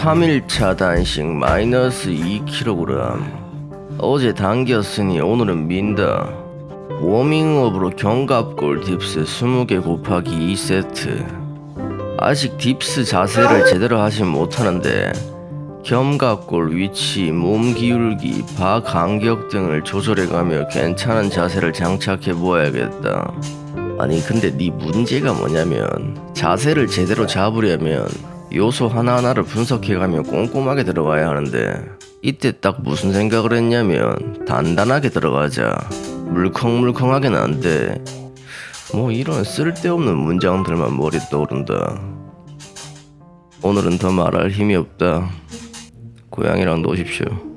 3일 차 단식 마이너스 2kg 어제 당겼으니 오늘은 민다. 워밍업으로 견갑골 dips 20개 곱하기 2세트. 아직 dips 자세를 제대로 하진 못하는데 견갑골 위치, 몸 기울기, 바 간격 등을 조절해가며 괜찮은 자세를 장착해 보아야겠다. 아니 근데 네 문제가 뭐냐면 자세를 제대로 잡으려면 요소 하나하나를 분석해가며 꼼꼼하게 들어가야 하는데 이때 딱 무슨 생각을 했냐면 단단하게 들어가자. 물컹물컹하게는 안돼. 뭐 이런 쓸데없는 문장들만 머리에 떠오른다. 오늘은 더 말할 힘이 없다. 고양이랑 노십시오